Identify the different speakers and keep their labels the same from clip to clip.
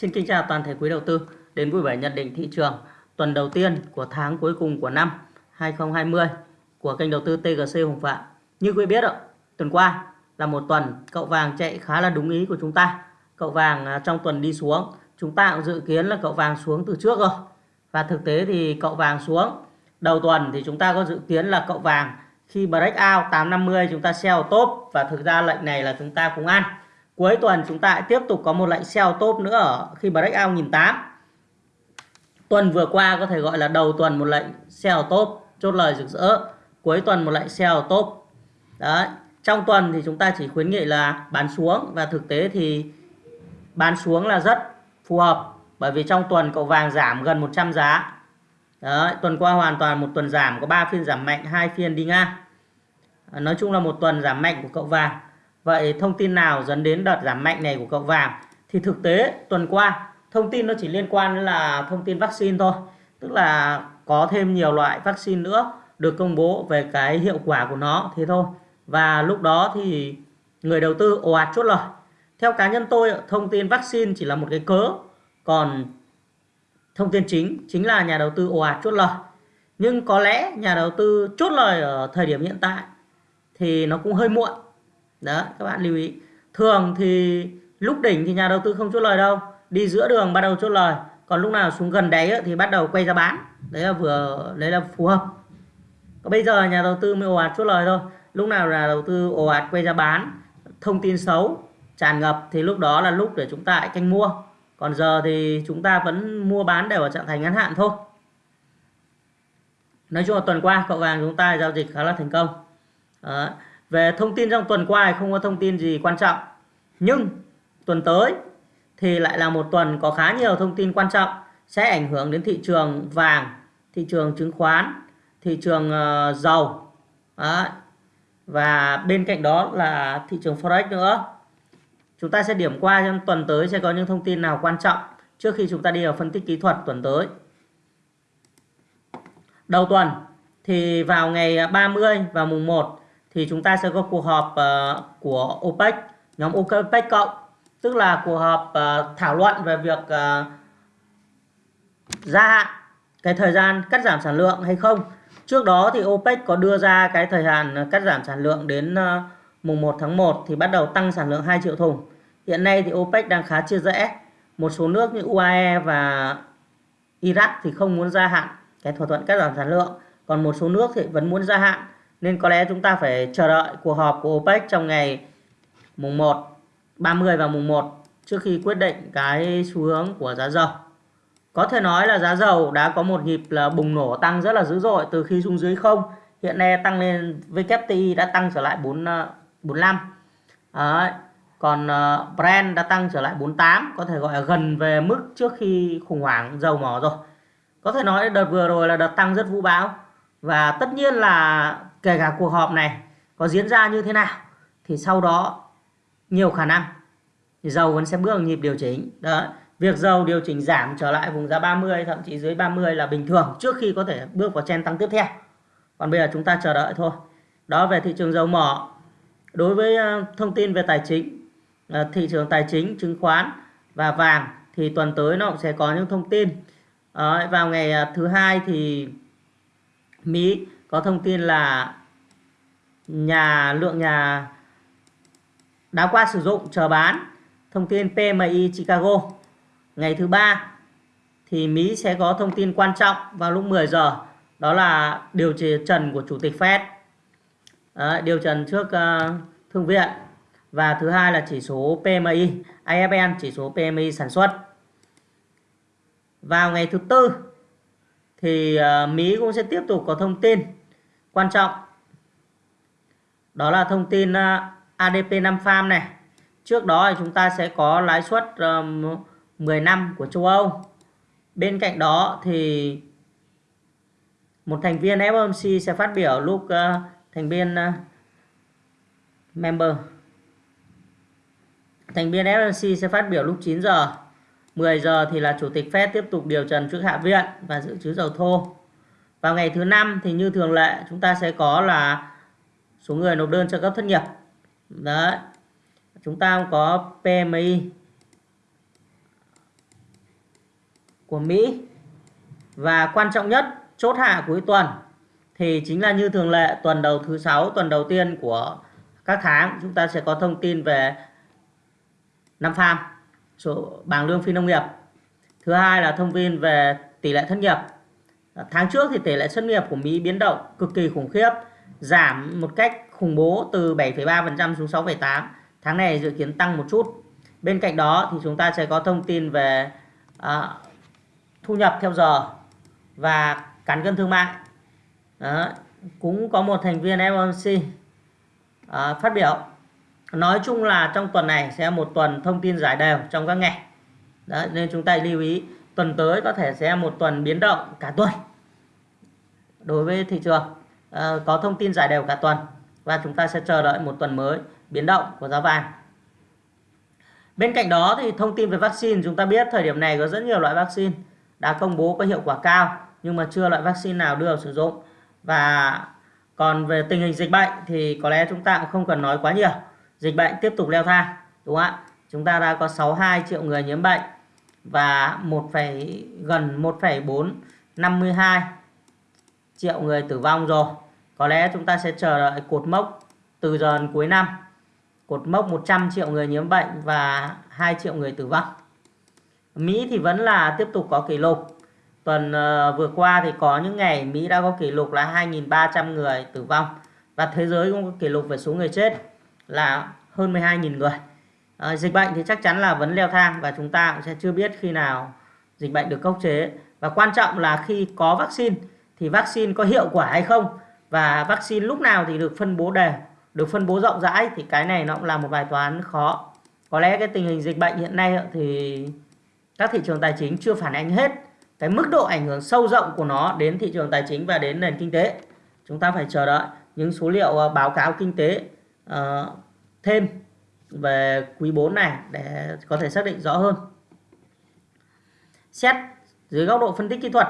Speaker 1: Xin kính chào toàn thể quý đầu tư đến vui vẻ nhận định thị trường tuần đầu tiên của tháng cuối cùng của năm 2020 của kênh đầu tư TGC Hồng Phạm. Như quý biết ạ, tuần qua là một tuần cậu vàng chạy khá là đúng ý của chúng ta. Cậu vàng à, trong tuần đi xuống, chúng ta cũng dự kiến là cậu vàng xuống từ trước rồi. Và thực tế thì cậu vàng xuống. Đầu tuần thì chúng ta có dự kiến là cậu vàng khi break out 850 chúng ta sell top và thực ra lệnh này là chúng ta cũng ăn cuối tuần chúng ta tiếp tục có một lệnh sell top nữa ở khi break out 1008 tuần vừa qua có thể gọi là đầu tuần một lệnh sell top chốt lời rực rỡ cuối tuần một lệnh sell top đấy trong tuần thì chúng ta chỉ khuyến nghị là bán xuống và thực tế thì bán xuống là rất phù hợp bởi vì trong tuần cậu vàng giảm gần 100 giá Đấy, tuần qua hoàn toàn một tuần giảm có 3 phiên giảm mạnh, hai phiên đi ngang. Nói chung là một tuần giảm mạnh của cậu vàng. Vậy thông tin nào dẫn đến đợt giảm mạnh này của cậu vàng? Thì thực tế, tuần qua, thông tin nó chỉ liên quan đến là thông tin vaccine thôi. Tức là có thêm nhiều loại vaccine nữa được công bố về cái hiệu quả của nó, thế thôi. Và lúc đó thì người đầu tư ồ ạt chốt lời. Theo cá nhân tôi, thông tin vaccine chỉ là một cái cớ. Còn thông tin chính chính là nhà đầu tư ồ ạt chốt lời. Nhưng có lẽ nhà đầu tư chốt lời ở thời điểm hiện tại thì nó cũng hơi muộn đó các bạn lưu ý. Thường thì lúc đỉnh thì nhà đầu tư không chốt lời đâu. Đi giữa đường bắt đầu chốt lời. Còn lúc nào xuống gần đáy thì bắt đầu quay ra bán. Đấy là vừa, đấy là phù hợp. Còn bây giờ nhà đầu tư mới ồ ạt chốt lời thôi. Lúc nào là đầu tư ồ ạt quay ra bán, thông tin xấu, tràn ngập thì lúc đó là lúc để chúng ta canh mua. Còn giờ thì chúng ta vẫn mua bán đều ở trạng thái ngắn hạn thôi. Nói chung là tuần qua cậu vàng chúng ta giao dịch khá là thành công. Đó. Về thông tin trong tuần qua không có thông tin gì quan trọng. Nhưng tuần tới thì lại là một tuần có khá nhiều thông tin quan trọng sẽ ảnh hưởng đến thị trường vàng, thị trường chứng khoán, thị trường uh, dầu. Đó. Và bên cạnh đó là thị trường Forex nữa. Chúng ta sẽ điểm qua trong tuần tới sẽ có những thông tin nào quan trọng trước khi chúng ta đi vào phân tích kỹ thuật tuần tới. Đầu tuần thì vào ngày 30 và mùng 1 thì chúng ta sẽ có cuộc họp uh, của OPEC, nhóm OPEC cộng, tức là cuộc họp uh, thảo luận về việc uh, gia hạn cái thời gian cắt giảm sản lượng hay không. Trước đó thì OPEC có đưa ra cái thời hạn cắt giảm sản lượng đến uh, mùng 1 tháng 1 thì bắt đầu tăng sản lượng 2 triệu thùng. Hiện nay thì OPEC đang khá chia rẽ. Một số nước như UAE và Iraq thì không muốn gia hạn cái thỏa thuận cắt giảm sản lượng. Còn một số nước thì vẫn muốn gia hạn nên có lẽ chúng ta phải chờ đợi cuộc họp của OPEC trong ngày mùng 1, 30 và mùng 1 trước khi quyết định cái xu hướng của giá dầu. Có thể nói là giá dầu đã có một nhịp là bùng nổ tăng rất là dữ dội từ khi xuống dưới không. Hiện nay tăng lên WTI đã tăng trở lại 4 45. À, Còn ờ, Brent đã tăng trở lại 48, có thể gọi là gần về mức trước khi khủng hoảng dầu mỏ rồi. Có thể nói đợt vừa rồi là đợt tăng rất vũ bão. Và tất nhiên là kể cả cuộc họp này có diễn ra như thế nào thì sau đó nhiều khả năng thì dầu vẫn sẽ bước vào nhịp điều chỉnh. Đó việc dầu điều chỉnh giảm trở lại vùng giá 30 thậm chí dưới 30 là bình thường trước khi có thể bước vào chen tăng tiếp theo. Còn bây giờ chúng ta chờ đợi thôi. Đó về thị trường dầu mỏ. Đối với ờ, thông tin về tài chính ờ, thị trường tài chính chứng khoán và vàng thì tuần tới nó cũng sẽ có những thông tin. Đó, vào ngày ờ, thứ hai thì Mỹ có thông tin là nhà lượng nhà đã qua sử dụng chờ bán. Thông tin PMI Chicago. Ngày thứ ba thì Mỹ sẽ có thông tin quan trọng vào lúc 10 giờ. Đó là điều trần của chủ tịch Fed. Đấy, điều trần trước ờ, uh, thương viện. Và thứ hai là chỉ số PMI IFN chỉ số PMI sản xuất. Vào ngày thứ tư thì uh, Mỹ cũng sẽ tiếp tục có thông tin quan trọng. Đó là thông tin à, ADP 5 farm này. Trước đó thì chúng ta sẽ có lãi suất ờ, 10 năm của châu Âu. Bên cạnh đó thì một thành viên FOMC sẽ phát biểu lúc ờ, thành viên ờ, member. Thành viên FOMC sẽ phát biểu lúc 9 giờ. 10 giờ thì là chủ tịch Fed tiếp tục điều trần trước hạ viện và dự trữ dầu thô vào ngày thứ năm thì như thường lệ, chúng ta sẽ có là số người nộp đơn trợ cấp thất nghiệp. Đấy. Chúng ta có PMI của Mỹ và quan trọng nhất, chốt hạ cuối tuần thì chính là như thường lệ, tuần đầu thứ sáu, tuần đầu tiên của các tháng, chúng ta sẽ có thông tin về năm farm, số bảng lương phi nông nghiệp thứ hai là thông tin về tỷ lệ thất nghiệp Ờ, tháng trước thì tỷ lệ thất nghiệp của Mỹ biến động cực kỳ khủng khiếp giảm một cách khủng bố từ 7,3% xuống 6,8 tháng này dự kiến tăng một chút. Bên cạnh đó thì chúng ta sẽ có thông tin về à, thu nhập theo giờ và cán cân thương mại. Đó. cũng có một thành viên FOMC à, ờ, phát biểu. Nói chung là trong tuần này sẽ một tuần thông tin giải đều trong các ngày Đấy, nên chúng ta lưu ý tuần tới có thể sẽ một tuần biến động cả tuần. Đối với thị trường à, có thông tin giải đều cả tuần và chúng ta sẽ chờ đợi một tuần mới biến động của giá vàng. Bên cạnh đó thì thông tin về vaccine chúng ta biết thời điểm này có rất nhiều loại vaccine đã công bố có hiệu quả cao nhưng mà chưa loại vaccine nào đưa vào sử dụng. Và còn về tình hình dịch bệnh thì có lẽ chúng ta cũng không cần nói quá nhiều. Dịch bệnh tiếp tục leo thang đúng không ạ? Chúng ta đã có 62 triệu người nhiễm bệnh và 1, gần 1,452 triệu người tử vong rồi. Có lẽ chúng ta sẽ chờ đợi cột mốc từ giờ đến cuối năm. Cột mốc 100 triệu người nhiễm bệnh và 2 triệu người tử vong. Mỹ thì vẫn là tiếp tục có kỷ lục. Tuần ờ, vừa qua thì có những ngày Mỹ đã có kỷ lục là 2.300 người tử vong và thế giới cũng có kỷ lục về số người chết là hơn 12.000 người à, dịch bệnh thì chắc chắn là vẫn leo thang và chúng ta cũng sẽ chưa biết khi nào dịch bệnh được khống chế. Và quan trọng là khi có vaccine thì vaccine có hiệu quả hay không. Và vaccine lúc nào thì được phân bố đều được phân bố rộng rãi thì cái này nó cũng là một bài toán khó. Có lẽ cái tình hình dịch bệnh hiện nay thì các thị trường tài chính chưa phản ánh hết cái mức độ ảnh hưởng sâu rộng của nó đến thị trường tài chính và đến nền kinh tế. Chúng ta phải chờ đợi những số liệu ờ, báo cáo kinh tế uh, thêm về quý 4 này để có thể xác định rõ hơn. Xét dưới góc độ phân tích kỹ thuật,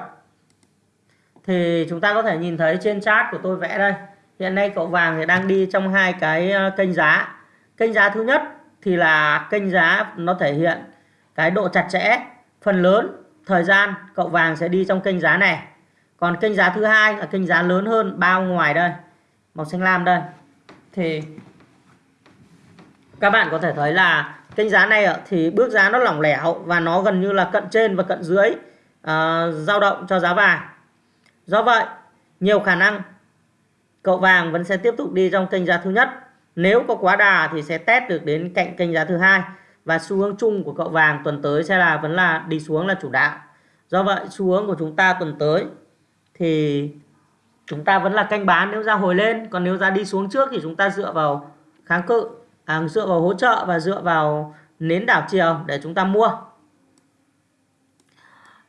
Speaker 1: thì chúng ta có thể nhìn thấy trên chart của tôi vẽ đây. Hiện nay cậu vàng thì đang đi trong hai cái ờ, kênh giá. Kênh giá thứ nhất thì là kênh giá nó thể hiện cái độ chặt chẽ, phần lớn thời gian cậu vàng sẽ đi trong kênh giá này. Còn kênh giá thứ hai là kênh giá lớn hơn bao ngoài đây, màu xanh lam đây. Thì các bạn có thể thấy là kênh giá này thì bước giá nó lỏng lẻo và nó gần như là cận trên và cận dưới uh, dao động cho giá vàng. Do vậy nhiều khả năng cậu vàng vẫn sẽ tiếp tục đi trong kênh giá thứ nhất. Nếu có quá đà thì sẽ test được đến cạnh kênh giá thứ hai và xu hướng chung của cậu vàng tuần tới sẽ là vẫn là đi xuống là chủ đạo. Do vậy xu hướng của chúng ta tuần tới thì chúng ta vẫn là canh bán nếu ra hồi lên còn nếu ra đi xuống trước thì chúng ta dựa vào kháng cự à, dựa vào hỗ trợ và dựa vào nến đảo chiều để chúng ta mua.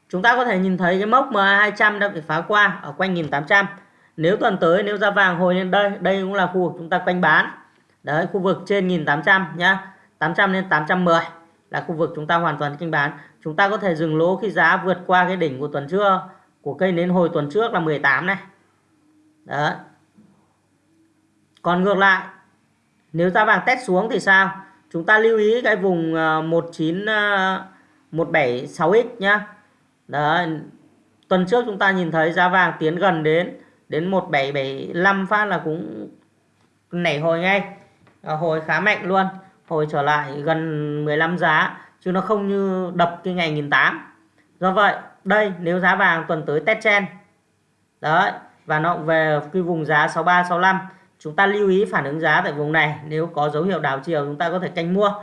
Speaker 1: Chúng ta có thể nhìn thấy cái mốc MA200 đã bị phá qua ở quanh 1800 nếu tuần tới nếu ra vàng hồi lên đây đây cũng là khu vực chúng ta quanh bán. Đấy khu vực trên 1800 nhá. 800 lên 810 là khu vực chúng ta hoàn toàn kinh bán. Chúng ta có thể dừng lỗ khi giá vượt qua cái đỉnh của tuần trước của cây nến hồi tuần trước là 18 này. Đấy. Còn ngược lại nếu giá vàng test xuống thì sao? Chúng ta lưu ý cái vùng ờ, 19 176x ờ, nhá. Đấy, tuần trước chúng ta nhìn thấy giá vàng tiến gần đến đến 1775 phát là cũng nảy hồi ngay. Ờ, hồi khá mạnh luôn, hồi trở lại gần 15 giá, chứ nó không như đập cái ngày 1008 do vậy, đây, nếu giá vàng tuần tới test chen đấy, và nó về cái vùng giá 63 65 chúng ta lưu ý phản ứng giá tại vùng này. Nếu có dấu hiệu đảo chiều, chúng ta có thể canh mua.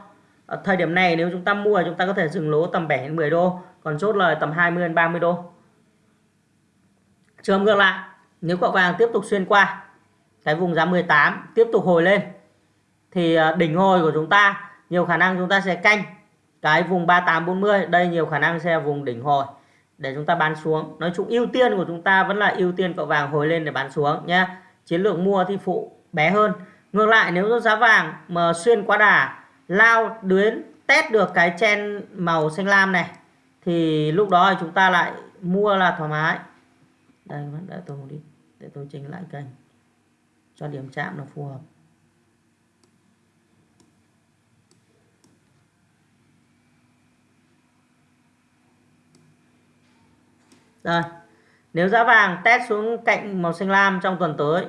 Speaker 1: Ở thời điểm này, nếu chúng ta mua, chúng ta có thể dừng lỗ tầm 7 đến 10 đô, còn chốt lời tầm 20 đến 30 đô. Trường ngược lại, nếu cậu vàng tiếp tục xuyên qua, cái vùng giá 18 tiếp tục hồi lên, thì à, đỉnh hồi của chúng ta, nhiều khả năng chúng ta sẽ canh cái vùng 3840 đây nhiều khả năng sẽ vùng đỉnh hồi để chúng ta bán xuống. Nói chung ưu tiên của chúng ta vẫn là ưu tiên cậu vàng hồi lên để bán xuống nhé chiến lược mua thì phụ bé hơn ngược lại, nếu giá vàng mà xuyên qua đà, lao đuyến test được cái chen màu xanh lam này, thì lúc đó chúng ta lại mua là thoải mái đây để tôi đi để tôi chỉnh lại kênh cho điểm chạm nó phù hợp rồi Nếu giá vàng test xuống cạnh màu xanh lam trong tuần tới.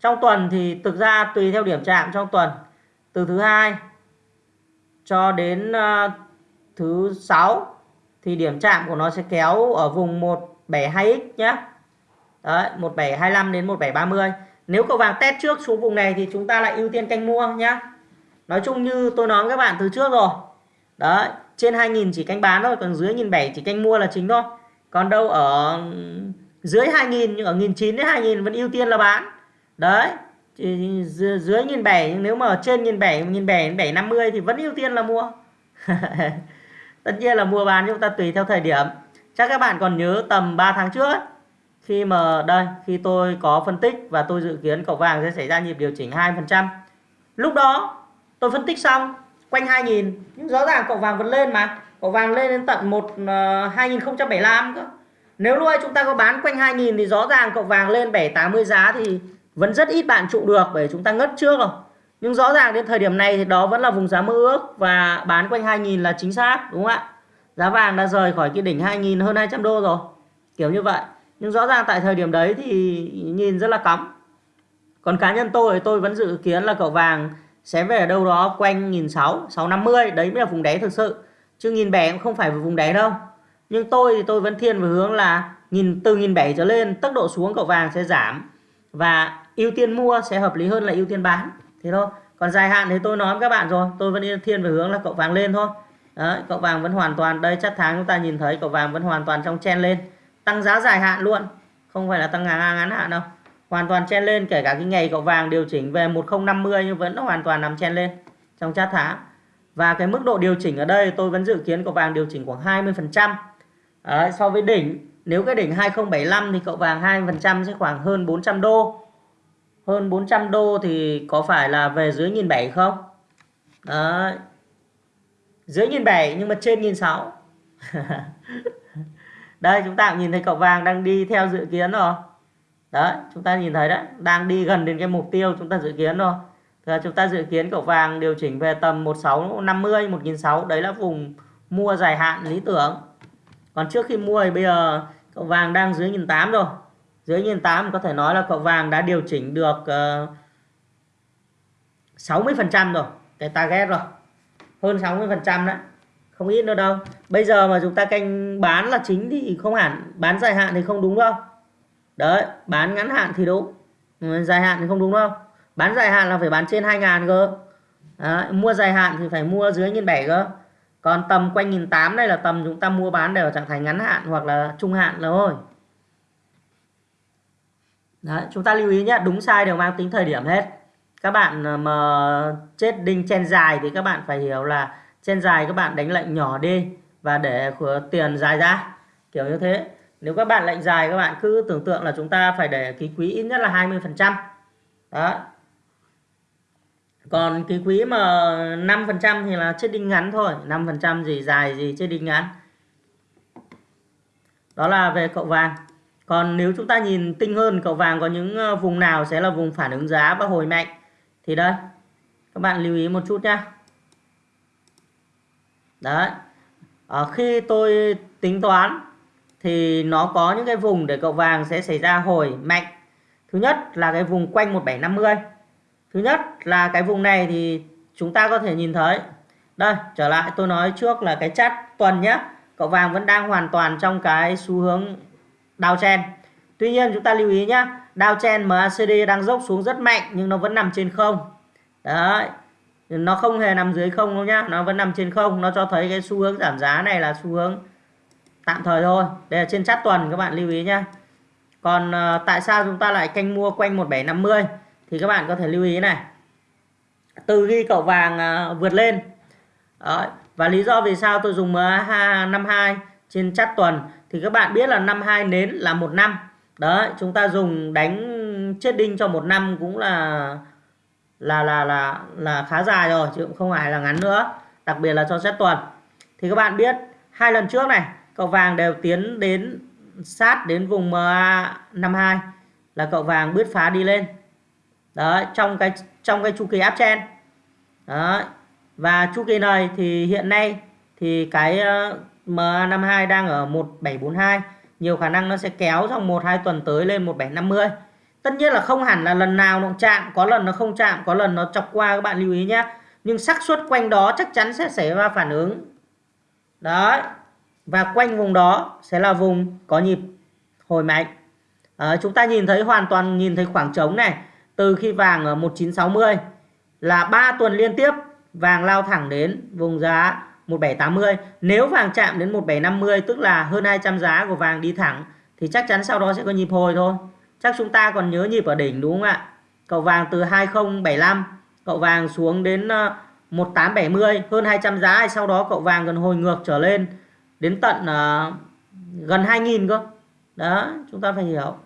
Speaker 1: Trong tuần thì thực ra tùy theo điểm chạm trong tuần. Từ thứ hai cho đến uh, thứ sáu thì điểm chạm của nó sẽ kéo ở vùng 172x nhé. Đấy, 1725 đến 1730. Nếu cậu vàng test trước xuống vùng này thì chúng ta lại ưu tiên canh mua nhé. Nói chung như tôi nói với các bạn từ trước rồi. Đấy, trên 2000 chỉ canh bán thôi, còn dưới 1007 chỉ canh mua là chính thôi. Còn đâu ở dưới 2000 nhưng ở 1900 đến 2000 vẫn ưu tiên là bán. Đấy. Dưới nghìn bảy nếu mà trên 1007 1007 750 thì vẫn ưu tiên là mua. Tất nhiên là mua bán chúng ta tùy theo thời điểm. Chắc các bạn còn nhớ tầm 3 tháng trước ấy, khi mà đây khi tôi có phân tích và tôi dự kiến cậu vàng sẽ xảy ra nhịp điều chỉnh 2%. Lúc đó tôi phân tích xong quanh 2000 nhưng rõ ràng cậu vàng vẫn lên mà. Cậu vàng lên đến tận 1 uh, 2075 cơ. Nếu lúc ấy chúng ta có bán quanh 2000 thì rõ ràng cậu vàng lên 780 giá thì vẫn rất ít bạn trụ được bởi chúng ta ngất trước rồi. Nhưng rõ ràng đến thời điểm này thì đó vẫn là vùng giá mơ ước và bán quanh 2.000 là chính xác đúng không ạ? Giá vàng đã rời khỏi cái đỉnh 2.000 hơn 200 đô rồi. Kiểu như vậy. Nhưng rõ ràng tại thời điểm đấy thì nhìn rất là cắm. Còn cá nhân tôi tôi vẫn dự kiến là cậu vàng sẽ về ở đâu đó quanh 1600, 650, đấy mới là vùng đáy thực sự. Chứ nghìn bẻ cũng không phải vùng đáy đâu. Nhưng tôi thì tôi vẫn thiên về hướng là nhìn từ nghìn bảy trở lên tốc độ xuống cậu vàng sẽ giảm và ưu tiên mua sẽ hợp lý hơn là ưu tiên bán. Thế thôi. Còn dài hạn thì tôi nói với các bạn rồi tôi vẫn thiên về hướng là cậu vàng lên thôi. Đấy, cậu vàng vẫn hoàn toàn đây chắc tháng chúng ta nhìn thấy cậu vàng vẫn hoàn toàn trong chen lên. Tăng giá dài hạn luôn không phải là tăng ngắn, ngắn hạn đâu. Hoàn toàn chen lên kể cả cái ngày cậu vàng điều chỉnh về 1050 nhưng vẫn hoàn toàn nằm chen lên trong chát tháng. Và cái mức độ điều chỉnh ở đây tôi vẫn dự kiến cậu vàng điều chỉnh khoảng 20 phần trăm. So với đỉnh nếu cái đỉnh 2075 thì cậu vàng 2% sẽ khoảng hơn 400 đô hơn 400 đô thì có phải là về dưới 1.700 không? Đấy. dưới 1.700 nhưng mà trên 1.600 đây, chúng ta cũng nhìn thấy cậu vàng đang đi theo dự kiến rồi. Đấy, chúng ta nhìn thấy đấy, đang đi gần đến cái mục tiêu chúng ta dự kiến rồi. Thì chúng ta dự kiến cậu vàng điều chỉnh về tầm 1650 1600 đấy là vùng mua dài hạn lý tưởng. Còn trước khi mua thì bây giờ cậu vàng đang dưới 1.800 rồi dưới 1.800 có thể nói là cậu vàng đã điều chỉnh được ờ, uh, 60% rồi. Cái target rồi. Hơn 60% đấy. Không ít nữa đâu. Bây giờ mà chúng ta canh bán là chính thì không hẳn. Bán dài hạn thì không đúng đâu. Đấy bán ngắn hạn thì đúng. Ừ, dài hạn thì không đúng đâu. Bán dài hạn là phải bán trên 2.000 cơ. Đấy, mua dài hạn thì phải mua dưới 1.700 cơ. Còn tầm quanh 1.800 đây là tầm chúng ta mua bán đều ở trạng thái ngắn hạn hoặc là trung hạn thôi. Đấy, chúng ta lưu ý nhé đúng sai đều mang tính thời điểm hết. Các bạn ờ, mà chết đinh chen dài thì các bạn phải hiểu là chen dài các bạn đánh lệnh nhỏ đi và để tiền dài ra kiểu như thế. Nếu các bạn lệnh dài các bạn cứ tưởng tượng là chúng ta phải để ký quý ít nhất là 20 phần trăm. Đó. Còn ký quý mà 5 phần trăm thì là chết đinh ngắn thôi 5 phần trăm gì dài gì chết đinh ngắn. Đó là về cậu vàng còn nếu chúng ta nhìn tinh hơn, cậu vàng có những ờ, vùng nào sẽ là vùng phản ứng giá và hồi mạnh? Thì đây, các bạn lưu ý một chút nhá. Đấy. Ở khi tôi tính toán thì nó có những cái vùng để cậu vàng sẽ xảy ra hồi mạnh. Thứ nhất là cái vùng quanh 1750 thứ nhất là cái vùng này thì chúng ta có thể nhìn thấy. Đây, trở lại tôi nói trước là cái chart tuần nhé cậu vàng vẫn đang hoàn toàn trong cái xu hướng downtrend tuy nhiên chúng ta lưu ý nhé downtrend MACD đang dốc xuống rất mạnh nhưng nó vẫn nằm trên không. Đấy nó không hề nằm dưới không đâu nhá nó vẫn nằm trên không. Nó cho thấy cái xu hướng giảm giá này là xu hướng tạm thời thôi. Đây là trên chart tuần các bạn lưu ý nhé còn uh, tại sao chúng ta lại canh mua quanh 1750 thì các bạn có thể lưu ý này. Từ khi cậu vàng uh, vượt lên. Đấy. và lý do vì sao tôi dùng MA52 trên chart tuần? Thì các bạn biết là năm hai nến là một năm. Đấy, chúng ta dùng đánh chết đinh cho một năm cũng là là là là là khá dài rồi, chứ cũng không phải là ngắn nữa. Đặc biệt là cho xét tuần thì các bạn biết, hai lần trước này, cậu vàng đều tiến đến sát đến vùng MA 52 là cậu vàng bứt phá đi lên. Đấy, trong cái trong cái chu kỳ áp chen đấy, và chu kỳ này thì hiện nay thì cái MA52 đang ở 1742 nhiều khả năng nó sẽ kéo trong một hai tuần tới lên 1750 tất nhiên là không hẳn là lần nào nó chạm. Có lần nó không chạm có lần nó chọc qua các bạn lưu ý nhé nhưng xác suất quanh đó chắc chắn sẽ xảy ra phản ứng. Đấy. Và quanh vùng đó sẽ là vùng có nhịp hồi mạnh. À, chúng ta nhìn thấy hoàn toàn nhìn thấy khoảng trống này. Từ khi vàng ở 1960 là 3 tuần liên tiếp vàng lao thẳng đến vùng giá 1780 nếu vàng chạm đến 1750 tức là hơn 200 giá của vàng đi thẳng thì chắc chắn sau đó sẽ có nhịp hồi thôi. Chắc chúng ta còn nhớ nhịp ở đỉnh đúng không ạ? Cậu vàng từ 2075 cậu vàng xuống đến ờ, 1870 hơn 200 giá sau đó cậu vàng gần hồi ngược trở lên đến tận uh, gần 2000 cơ. Đó chúng ta phải hiểu.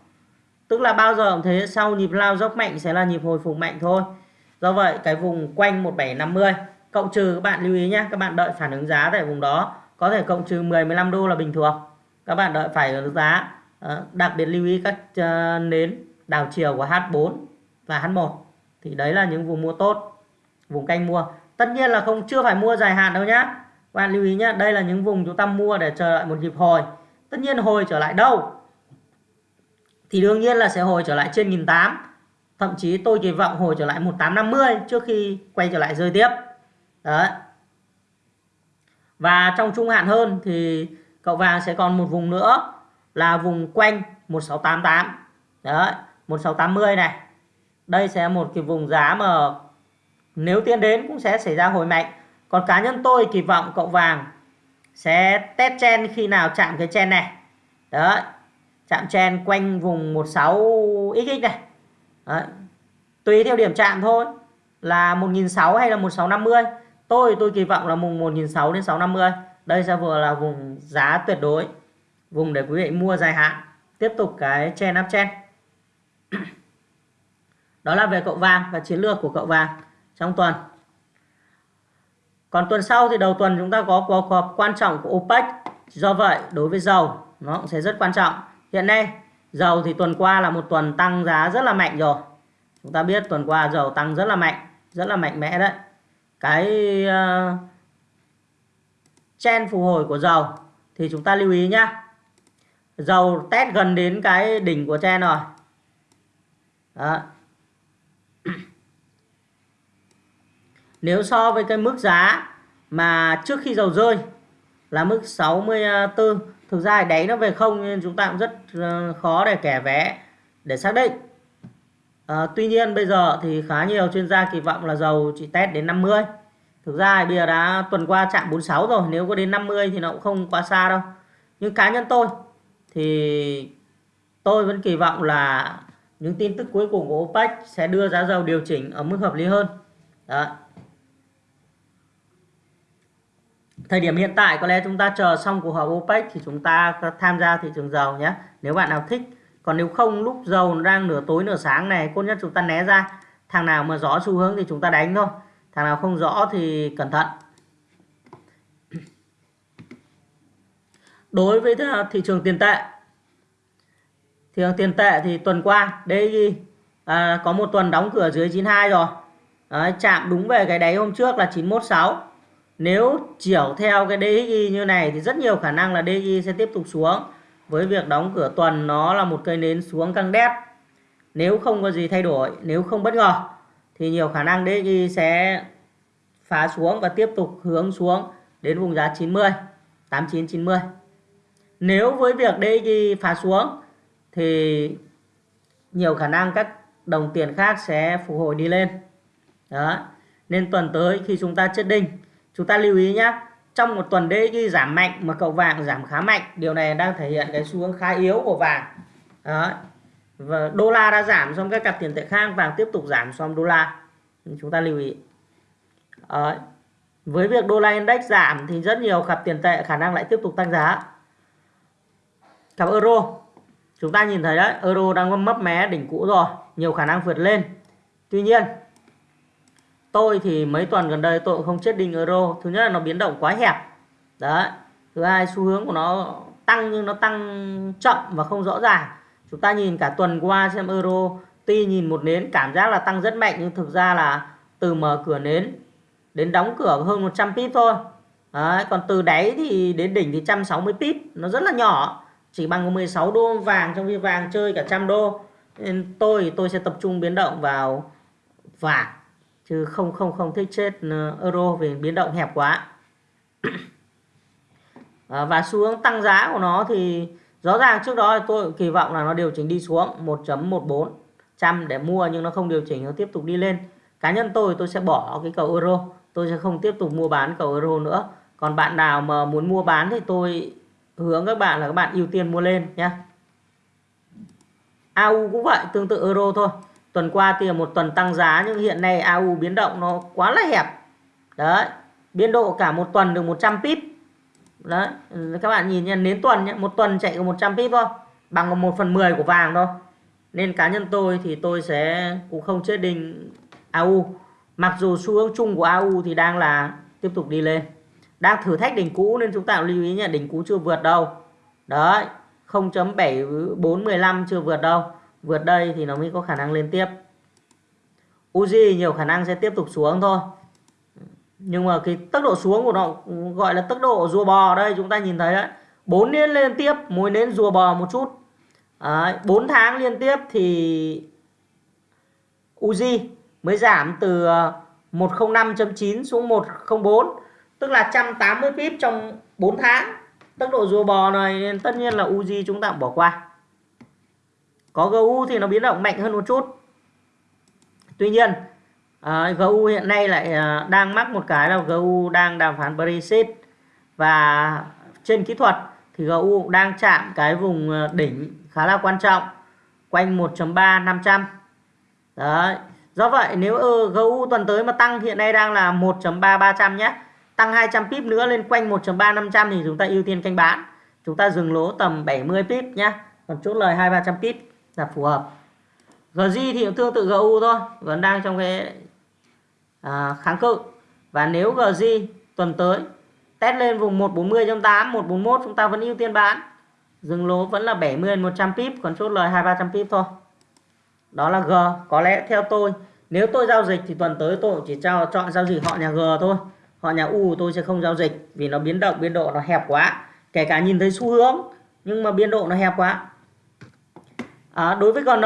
Speaker 1: Tức là bao giờ cũng thế sau nhịp lao dốc mạnh sẽ là nhịp hồi phục mạnh thôi. Do vậy cái vùng quanh 1750 cộng trừ, các bạn lưu ý nhé các bạn đợi phản ứng giá tại vùng đó, có thể cộng trừ 10 15 đô là bình thường. Các bạn đợi phải ứng giá ờ, đặc biệt lưu ý các ờ, nến đảo chiều của H4 và H1 thì đấy là những vùng mua tốt, vùng canh mua. Tất nhiên là không, chưa phải mua dài hạn đâu nhá. Bạn lưu ý nhé đây là những vùng chúng ta mua để chờ đợi một nhịp hồi. Tất nhiên hồi trở lại đâu? Thì đương nhiên là sẽ hồi trở lại trên 1008 thậm chí tôi kỳ vọng hồi trở lại 1850 trước khi quay trở lại rơi tiếp đấy. Và trong trung hạn hơn thì cậu vàng sẽ còn một vùng nữa là vùng quanh 1688 đấy 1680 này. Đây sẽ một cái vùng giá mà nếu tiến đến cũng sẽ xảy ra hồi mạnh. Còn cá nhân tôi kỳ vọng cậu vàng sẽ test chen khi nào chạm cái chen này. Đấy, chạm chen quanh vùng 16 xx này. Đấy. tùy theo điểm chạm thôi, là 1.600 hay là 1650 tôi tôi kỳ vọng là mùng 1.600 đến 650 đây sẽ vừa là vùng giá tuyệt đối, vùng để quý vị mua dài hạn. Tiếp tục cái chen áp chen đó là về cậu vàng và chiến lược của cậu vàng trong tuần. Còn tuần sau thì đầu tuần chúng ta có cuộc họp quan trọng của OPEC. Do vậy, đối với dầu, nó cũng sẽ rất quan trọng. Hiện nay, dầu thì tuần qua là một tuần tăng giá rất là mạnh rồi. Chúng ta biết tuần qua dầu tăng rất là mạnh, rất là mạnh mẽ đấy cái ờ, uh, chen phục hồi của dầu thì chúng ta lưu ý nhá. Dầu test gần đến cái đỉnh của chen rồi. Đó. nếu so với cái mức giá mà trước khi dầu rơi là mức 64 thực ra đáy nó về không nên chúng ta cũng rất ờ, khó để kẻ vé để xác định à, tuy nhiên bây giờ thì khá nhiều chuyên gia kỳ vọng là dầu chỉ test đến 50 thực ra bây giờ đã tuần qua chạm 46 rồi nếu có đến 50 thì nó cũng không quá xa đâu. Nhưng cá nhân tôi thì tôi vẫn kỳ vọng là những tin tức cuối cùng của OPEC sẽ đưa giá dầu điều chỉnh ở mức hợp lý hơn. Đó. Thời điểm hiện tại có lẽ chúng ta chờ xong cuộc họp OPEC thì chúng ta tham gia thị trường dầu nhé. Nếu bạn nào thích còn nếu không lúc dầu đang nửa tối nửa sáng này tốt nhất chúng ta né ra. Thằng nào mà rõ xu hướng thì chúng ta đánh thôi. Thằng nào không rõ thì cẩn thận. Đối với ờ, thị trường tiền tệ. Thị trường tiền tệ thì tuần qua DXY à, ờ, có một tuần đóng cửa dưới 92 rồi. Đấy, chạm đúng về cái đáy hôm trước là 916 nếu chiều theo cái DXY như này thì rất nhiều khả năng là DXY sẽ tiếp tục xuống. Với việc đóng cửa tuần nó là một cây nến xuống căng đét. Nếu không có gì thay đổi, nếu không bất ngờ thì nhiều khả năng DXY sẽ phá xuống và tiếp tục hướng xuống đến vùng giá 90, 89 90. Nếu với việc DXY phá xuống thì nhiều khả năng các đồng tiền khác sẽ phục hồi đi lên. Đó. Nên tuần tới khi chúng ta chết đinh chúng ta lưu ý nhé trong một tuần DXY giảm mạnh mà cậu vàng giảm khá mạnh, điều này đang thể hiện cái xu hướng khá yếu của vàng. Đó. Và đô la đã giảm xong các cặp tiền tệ khác, vàng tiếp tục giảm xong đô la. Chúng ta lưu ý. Đó. với việc đô la index giảm thì rất nhiều cặp tiền tệ khả năng lại tiếp tục tăng giá. Cặp euro. Chúng ta nhìn thấy đấy, euro đang mấp mé đỉnh cũ rồi, nhiều khả năng vượt lên. Tuy nhiên tôi thì mấy tuần gần đây tôi cũng không chết đinh euro. Thứ nhất là nó biến động quá hẹp. Đấy. Thứ hai xu hướng của nó tăng nhưng nó tăng chậm và không rõ ràng. Chúng ta nhìn cả tuần qua xem euro tuy nhìn một nến cảm giác là tăng rất mạnh nhưng thực ra là từ mở cửa nến đến đóng cửa hơn 100 pip thôi. Đấy, còn từ đáy thì đến đỉnh thì 160 pip. Nó rất là nhỏ chỉ bằng 16 đô vàng trong khi vàng chơi cả trăm đô. Nên tôi tôi sẽ tập trung biến động vào vàng chứ không không không thích chết ờ, euro vì biến động hẹp quá. Ờ, và xu hướng tăng giá của nó thì rõ ràng trước đó tôi kỳ vọng là nó điều chỉnh đi xuống 1.14 trăm để mua nhưng nó không điều chỉnh, nó tiếp tục đi lên. Cá nhân tôi tôi sẽ bỏ cái cầu euro, tôi sẽ không tiếp tục mua bán cầu euro nữa. Còn bạn nào mà muốn mua bán thì tôi hướng các bạn là các bạn ưu tiên mua lên nhé AU cũng vậy, tương tự euro thôi tuần qua thì một tuần tăng giá, nhưng hiện nay AU biến động nó quá là hẹp. Đấy, biên độ cả một tuần được 100 pip. Đấy, các bạn nhìn nha đến tuần nhé một tuần chạy có 100 pip thôi, bằng một phần 10 của vàng thôi. Nên cá nhân tôi thì tôi sẽ cũng không chết định AU mặc dù xu hướng chung của AU thì đang là tiếp tục đi lên. Đang thử thách đỉnh cũ nên chúng ta lưu ý nhé đỉnh cũ chưa vượt đâu. Đấy 0.7415 chưa vượt đâu vượt đây thì nó mới có khả năng lên tiếp. Uzi nhiều khả năng sẽ tiếp tục xuống thôi. Nhưng mà cái tốc độ xuống của nó gọi là tốc độ rùa bò đây chúng ta nhìn thấy đấy. Bốn nến liên tiếp mối nến rùa bò một chút. Đấy, 4 tháng liên tiếp thì Uzi mới giảm từ ờ, 105.9 xuống 104 tức là 180 pip trong 4 tháng. Tốc độ rùa bò này tất nhiên là Uzi chúng ta bỏ qua có GU thì nó biến động mạnh hơn một chút. Tuy nhiên à, GU hiện nay lại à, đang mắc một cái là GU đang đàm phán Brexit. Và trên kỹ thuật thì GU đang chạm cái vùng à, đỉnh khá là quan trọng quanh 1.3 500 đấy. Do vậy nếu ừ, GU tuần tới mà tăng hiện nay đang là 1.3 300 nhé. Tăng 200 pip nữa lên quanh 1.3 500 thì chúng ta ưu tiên canh bán. Chúng ta dừng lỗ tầm 70 pip nhé. Còn chốt lời 2 300 pip là phù hợp. GG thì cũng tương tự GU thôi vẫn đang trong cái à, kháng cự. Và nếu GG tuần tới test lên vùng 140.8 141 chúng ta vẫn ưu tiên bán. Dừng lỗ vẫn là 70 100 pip còn chốt lời 2 300 pip thôi. Đó là G. Có lẽ theo tôi nếu tôi giao dịch thì tuần tới tôi chỉ cho chọn giao dịch họ nhà G thôi. Họ nhà U tôi sẽ không giao dịch vì nó biến động biên độ nó hẹp quá. Kể cả nhìn thấy xu hướng nhưng mà biên độ nó hẹp quá à, đối với GN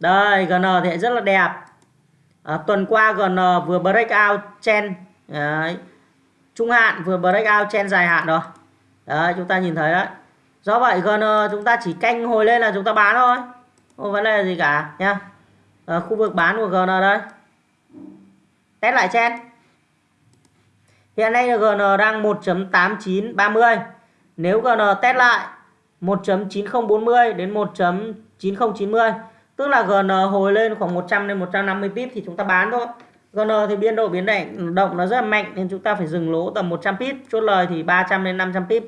Speaker 1: đây GN thì rất là đẹp. À, tuần qua GN vừa break out chen đấy. trung hạn vừa break out chen dài hạn rồi. Đấy chúng ta nhìn thấy đấy. Do vậy GN chúng ta chỉ canh hồi lên là chúng ta bán thôi không vấn đề gì cả nhá. À, khu vực bán của GN đây. Test lại chen. Hiện nay là GN đang 1.8930 nếu GN test lại 1.9040 đến 1.9090 tức là GN hồi lên khoảng 100 đến 150 pip thì chúng ta bán thôi. GN thì biên độ biến động động nó rất là mạnh nên chúng ta phải dừng lỗ tầm 100 pip, chốt lời thì 300 đến 500 pip.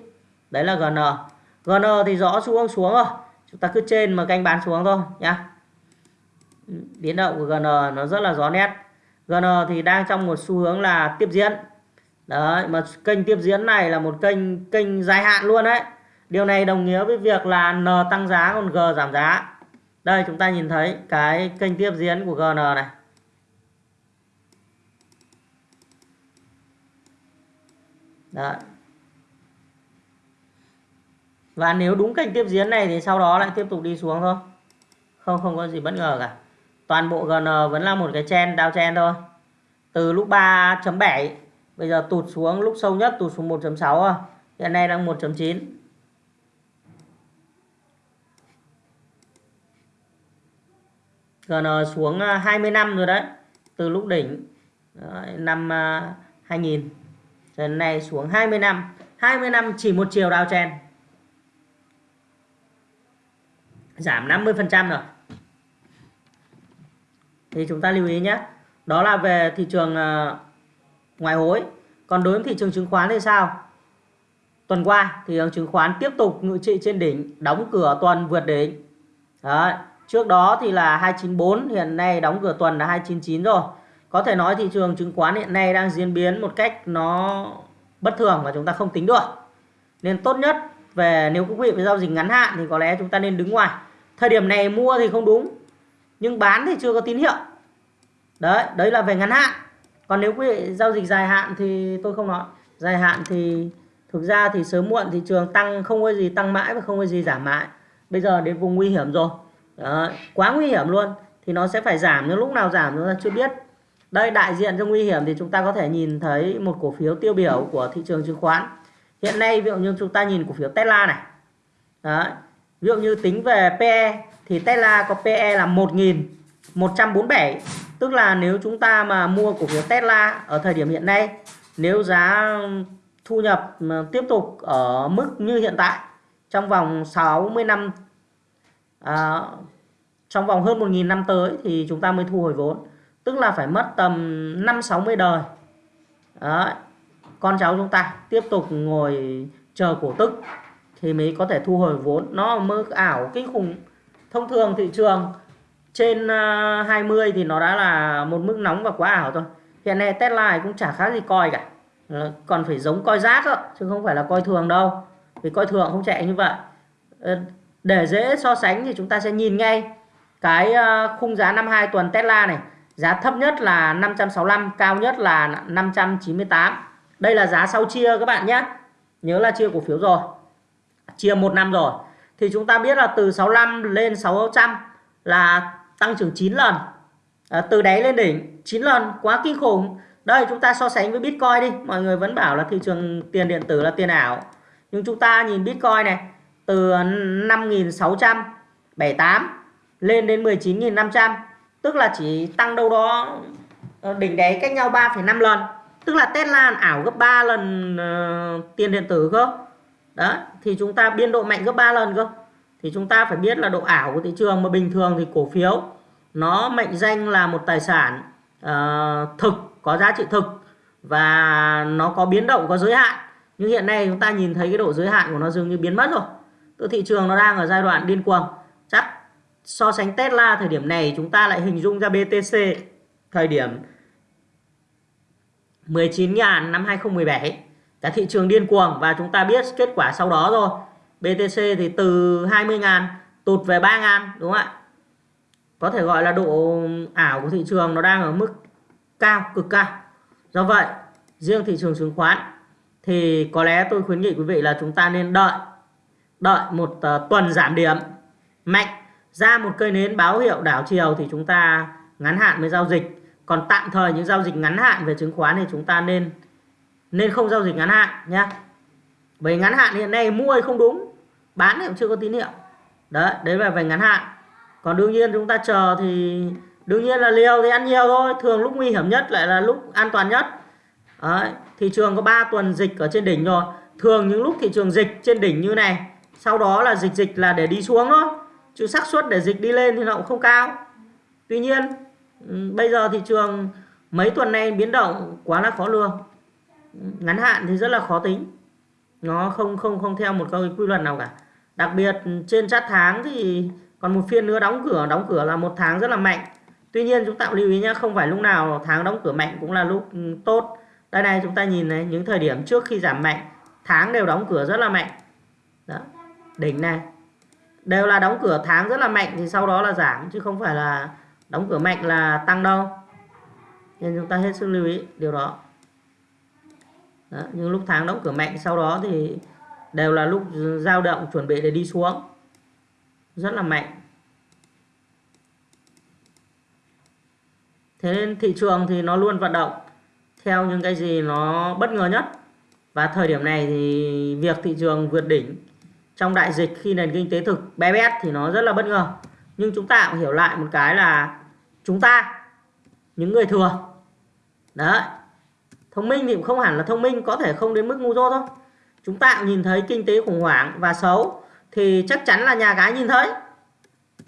Speaker 1: Đấy là GN GN thì rõ xu hướng xuống rồi, chúng ta cứ trên mà canh bán xuống thôi nhá. Biến động của GN nó rất là rõ nét. GN thì đang trong một xu hướng là tiếp diễn. Đấy, mà kênh tiếp diễn này là một kênh kênh dài hạn luôn đấy điều này đồng nghĩa với việc là N tăng giá còn G giảm giá đây, chúng ta nhìn thấy cái kênh tiếp diễn của GN này Đấy. Và nếu đúng kênh tiếp diễn này thì sau đó lại tiếp tục đi xuống thôi. Không không có gì bất ngờ cả. Toàn bộ GN vẫn là một cái chen down chen thôi. Từ lúc 3.7 bây giờ tụt xuống, lúc sâu nhất tụt xuống 1.6. Hiện nay đang 1.9. GN ờ, xuống ờ, 20 năm rồi đấy. Từ lúc đỉnh đấy, năm ờ, 2000 đến nay xuống 20 năm. 20 năm chỉ một chiều downtrend. Giảm 50% rồi. Thì chúng ta lưu ý nhé. Đó là về thị trường ngoại hối. Còn đối với thị trường chứng khoán thì sao? Tuần qua thị trường chứng khoán tiếp tục ngự trị trên đỉnh, đóng cửa tuần vượt đỉnh. Đấy. Trước đó thì là 294, hiện nay đóng cửa tuần là 299 rồi. Có thể nói thị trường chứng khoán hiện nay đang diễn biến một cách nó bất thường và chúng ta không tính được. Nên tốt nhất về nếu quý vị phải giao dịch ngắn hạn thì có lẽ chúng ta nên đứng ngoài. Thời điểm này mua thì không đúng, nhưng bán thì chưa có tín hiệu. Đấy, đấy là về ngắn hạn. Còn nếu quý vị giao dịch dài hạn thì tôi không nói. Dài hạn thì thực ra thì sớm muộn thị trường tăng không có gì tăng mãi và không có gì giảm mãi bây giờ đến vùng nguy hiểm rồi đó, quá nguy hiểm luôn. Thì nó sẽ phải giảm nhưng lúc nào giảm chúng ta chưa biết. Đây đại diện cho nguy hiểm thì chúng ta có thể nhìn thấy một cổ phiếu tiêu biểu của thị trường chứng khoán. Hiện nay ví dụ như chúng ta nhìn cổ phiếu Tesla này. Đó. ví dụ như tính về PE thì Tesla có PE là 1.147 tức là nếu chúng ta mà mua cổ phiếu Tesla ở thời điểm hiện nay nếu giá thu nhập tiếp tục ở mức như hiện tại trong vòng 60 năm à, trong vòng hơn 1.000 năm tới thì chúng ta mới thu hồi vốn. Tức là phải mất tầm 5 60 đời. Đấy. con cháu chúng ta tiếp tục ngồi chờ cổ tức thì mới có thể thu hồi vốn. Nó mơ ảo kinh khủng thông thường thị trường trên à, 20 thì nó đã là một mức nóng và quá ảo rồi hiện nay Tesla cũng chả khác gì coi cả. Ờ, còn phải giống coi rác đó, chứ không phải là coi thường đâu. Vì coi thường không chạy như vậy. Ờ, để dễ so sánh thì chúng ta sẽ nhìn ngay cái ờ, khung giá 52 tuần Tesla này. Giá thấp nhất là 565 cao nhất là 598 đây là giá sau chia các bạn nhé. Nhớ là chia cổ phiếu rồi. Chia một năm rồi. Thì chúng ta biết là từ 65 lên 600 là tăng trưởng 9 lần. À, từ đáy lên đỉnh 9 lần quá kinh khủng. Đây chúng ta so sánh với Bitcoin đi. Mọi người vẫn bảo là thị trường tiền điện tử là tiền ảo. Nhưng chúng ta nhìn Bitcoin này từ 5.678 lên đến 19.500 tức là chỉ tăng đâu đó ờ, đỉnh đáy cách nhau 3,5 lần. Tức là Tesla ảo gấp 3 lần uh, tiền điện tử cơ. Đó thì chúng ta biên độ mạnh gấp 3 lần cơ. Thì chúng ta phải biết là độ ảo của thị trường mà bình thường thì cổ phiếu nó mệnh danh là một tài sản uh, thực có giá trị thực và nó có biến động có giới hạn. Nhưng hiện nay chúng ta nhìn thấy cái độ giới hạn của nó dường như biến mất rồi từ thị trường nó đang ở giai đoạn điên cuồng. Chắc so sánh Tesla thời điểm này, chúng ta lại hình dung ra BTC thời điểm 19.000 năm 2017 cả thị trường điên cuồng và chúng ta biết kết quả sau đó rồi. BTC thì từ 20.000 tụt về 3.000 đúng không ạ? Có thể gọi là độ ảo của thị trường nó đang ở mức cao, cực cao. Do vậy, riêng thị trường chứng khoán thì có lẽ tôi khuyến nghị quý vị là chúng ta nên đợi đợi một uh, tuần giảm điểm. Mạnh ra một cây nến báo hiệu đảo chiều thì chúng ta ngắn hạn mới giao dịch. Còn tạm thời những giao dịch ngắn hạn về chứng khoán thì chúng ta nên nên không giao dịch ngắn hạn nhé bởi ngắn hạn hiện nay mua thì không đúng bán thì cũng chưa có tín hiệu. Đấy đấy là về ngắn hạn. Còn đương nhiên chúng ta chờ thì đương nhiên là liều thì ăn nhiều thôi. Thường lúc nguy hiểm nhất lại là lúc an toàn nhất. Đấy, thị trường có 3 tuần dịch ở trên đỉnh rồi. Thường những lúc thị trường dịch trên đỉnh như này sau đó là dịch dịch là để đi xuống thôi. Chứ xác suất để dịch đi lên thì nó cũng không cao. Tuy nhiên ừ, bây giờ thị trường mấy tuần nay biến động quá là khó lường. Ừ, ngắn hạn thì rất là khó tính. Nó không không không theo một cái quy luật nào cả. Đặc biệt trên chart tháng thì còn một phiên nữa đóng cửa. Đóng cửa là một tháng rất là mạnh. Tuy nhiên chúng ta lưu ý nhé không phải lúc nào tháng đóng cửa mạnh cũng là lúc ừ, tốt. Đây này, chúng ta nhìn này, những thời điểm trước khi giảm mạnh, tháng đều đóng cửa rất là mạnh. Đó đỉnh này. Đều là đóng cửa tháng rất là mạnh thì sau đó là giảm chứ không phải là đóng cửa mạnh là tăng đâu. Nên chúng ta hết sức lưu ý điều đó. Đó, nhưng lúc tháng đóng cửa mạnh sau đó thì đều là lúc dao động chuẩn bị để đi xuống. Rất là mạnh. Thế nên thị trường thì nó luôn vận động theo những cái gì nó bất ngờ nhất. Và thời điểm này thì việc thị trường vượt đỉnh trong đại dịch khi nền kinh tế thực bé bét thì nó rất là bất ngờ. Nhưng chúng ta cũng hiểu lại một cái là chúng ta, những người thừa, đấy, thông minh thì cũng không hẳn là thông minh, có thể không đến mức ngu dốt thôi. Chúng ta cũng nhìn thấy kinh tế khủng hoảng và xấu thì chắc chắn là nhà cái nhìn thấy.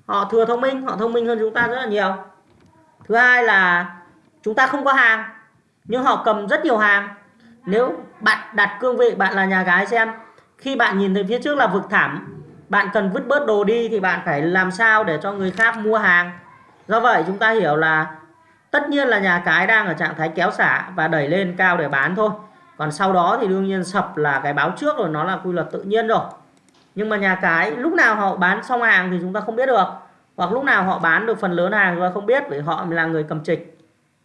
Speaker 1: Họ thừa thông minh, họ thông minh hơn chúng ta rất là nhiều. Thứ hai là chúng ta không có hàng, nhưng họ cầm rất nhiều hàng. Nếu bạn đặt cương vị, bạn là nhà gái xem khi bạn nhìn thấy phía trước là vực thẳm bạn cần vứt bớt đồ đi thì bạn phải làm sao để cho người khác mua hàng. Do vậy chúng ta hiểu là tất nhiên là nhà cái đang ở trạng thái kéo xả và đẩy lên cao để bán thôi. Còn sau đó thì đương nhiên sập là cái báo trước rồi nó là quy luật tự nhiên rồi. Nhưng mà nhà cái lúc nào họ bán xong hàng thì chúng ta không biết được. Hoặc lúc nào họ bán được phần lớn hàng chúng ta không biết vì họ là người cầm trịch.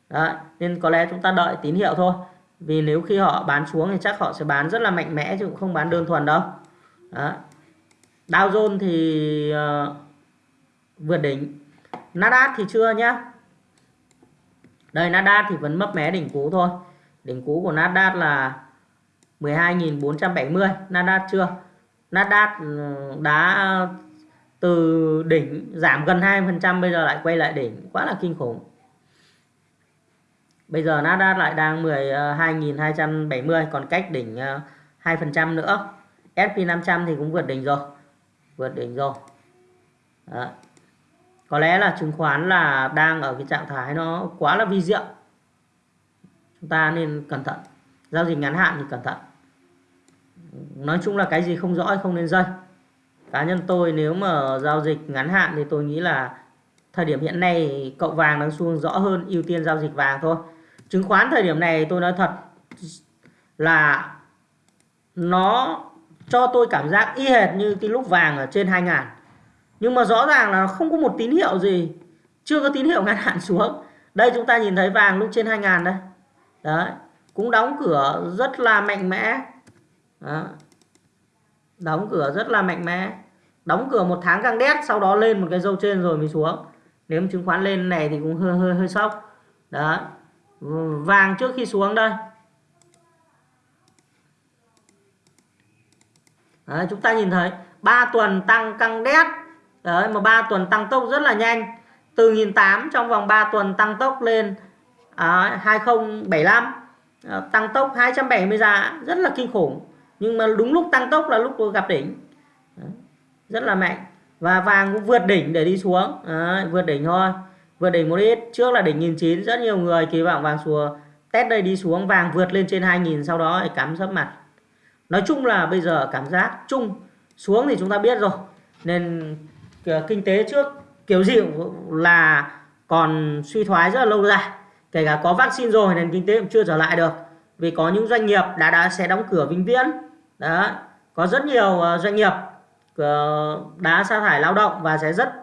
Speaker 1: Đấy, nên có lẽ chúng ta đợi tín hiệu thôi vì nếu khi họ bán xuống thì chắc họ sẽ bán rất là mạnh mẽ chứ cũng không bán đơn thuần đâu. Đó. Dow Jones thì uh, vượt đỉnh. Nasdaq thì chưa nhá. Đây Nasdaq thì vẫn mấp mé đỉnh cũ thôi. Đỉnh cũ của Nasdaq là 12.470 Nasdaq chưa? Nasdaq ừ, đã từ đỉnh giảm gần 2% bây giờ lại quay lại đỉnh. Quá là kinh khủng bây giờ Nasdaq lại đang 12.270 ờ, còn cách đỉnh ờ, 2% nữa. S&P 500 thì cũng vượt đỉnh rồi, vượt đỉnh rồi. Đó. có lẽ là chứng khoán là đang ở cái trạng thái nó quá là vi diệu. Chúng ta nên cẩn thận. Giao dịch ngắn hạn thì cẩn thận. Nói chung là cái gì không rõ không nên dây cá nhân tôi nếu mà giao dịch ngắn hạn thì tôi nghĩ là thời điểm hiện nay cậu vàng đang xuống rõ hơn, ưu tiên giao dịch vàng thôi chứng khoán thời điểm này tôi nói thật là nó cho tôi cảm giác y hệt như cái lúc vàng ở trên 2 nhưng mà rõ ràng là không có một tín hiệu gì. Chưa có tín hiệu ngắn hạn xuống. Đây chúng ta nhìn thấy vàng lúc trên 2 đây. Đấy, cũng đóng cửa rất là mạnh mẽ. Đó. đóng cửa rất là mạnh mẽ. Đóng cửa một tháng căng đét, sau đó lên một cái dâu trên rồi mới xuống. Nếu chứng khoán lên này thì cũng hơi hơi hơi sốc. Đó vàng trước khi xuống đây. Đấy, chúng ta nhìn thấy 3 tuần tăng căng đét. Đấy mà 3 tuần tăng tốc rất là nhanh. Từ 1008 trong vòng 3 tuần tăng tốc lên à, 2075 à, ờ, tăng tốc 270 giá rất là kinh khủng. Nhưng mà đúng lúc tăng tốc là lúc gặp đỉnh. Đấy, rất là mạnh. Và vàng cũng vượt đỉnh để đi xuống. Đấy, vượt đỉnh thôi vượt đỉnh một ít. Trước là đỉnh 1009 rất nhiều người kỳ vọng vàng xùa test đây đi xuống, vàng vượt lên trên 2000 sau đó thì cắm sấp mặt. Nói chung là bây giờ cảm giác chung. Xuống thì chúng ta biết rồi. Nên ờ, kinh tế trước kiểu gì là còn suy thoái rất là lâu dài. Kể cả có vaccine rồi, nền kinh tế cũng chưa trở lại được. Vì có những doanh nghiệp đã đã sẽ đóng cửa vĩnh viễn. Đó, có rất nhiều ờ, doanh nghiệp ờ, đã sa thải lao động và sẽ rất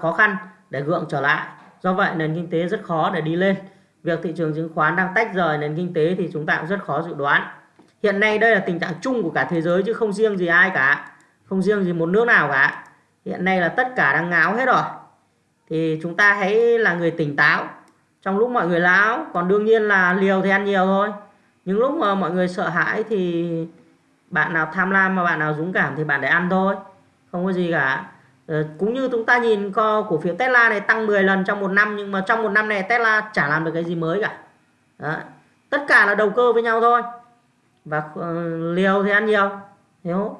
Speaker 1: khó khăn để gượng trở lại do vậy, nền kinh tế rất khó để đi lên. Việc thị trường chứng khoán đang tách rời nền kinh tế thì chúng ta cũng rất khó dự đoán. Hiện nay đây là tình trạng chung của cả thế giới chứ không riêng gì ai cả. Không riêng gì một nước nào cả. Hiện nay là tất cả đang ngáo hết rồi. Thì chúng ta hãy là người tỉnh táo. Trong lúc mọi người láo, còn đương nhiên là liều thì ăn nhiều thôi. Những lúc mà mọi người sợ hãi thì bạn nào tham lam mà bạn nào dũng cảm thì bạn để ăn thôi. Không có gì cả. Ờ, cũng như chúng ta nhìn cổ phiếu Tesla này tăng 10 lần trong một năm nhưng mà trong một năm này Tesla chả làm được cái gì mới cả. Đó. tất cả là đầu cơ với nhau thôi. Và uh, liều thì ăn nhiều nếu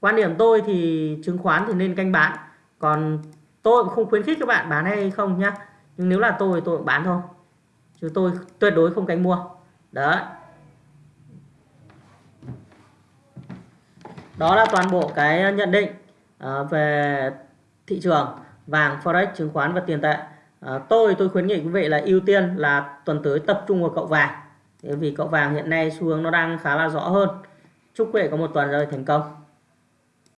Speaker 1: quan điểm tôi thì chứng khoán thì nên canh bán. Còn tôi cũng không khuyến khích các bạn bán hay không nhá. Nhưng nếu là tôi thì tôi cũng bán thôi. Chứ tôi tuyệt đối không canh mua. Đấy đó là toàn bộ cái nhận định. Ờ, về thị trường vàng forex chứng khoán và tiền tệ. À, tôi tôi khuyến nghị quý vị là ưu tiên là tuần tới tập trung vào cậu vàng. Vì cậu vàng hiện nay xu hướng nó đang khá là rõ hơn. Chúc quý vị có một tuần rồi thành công.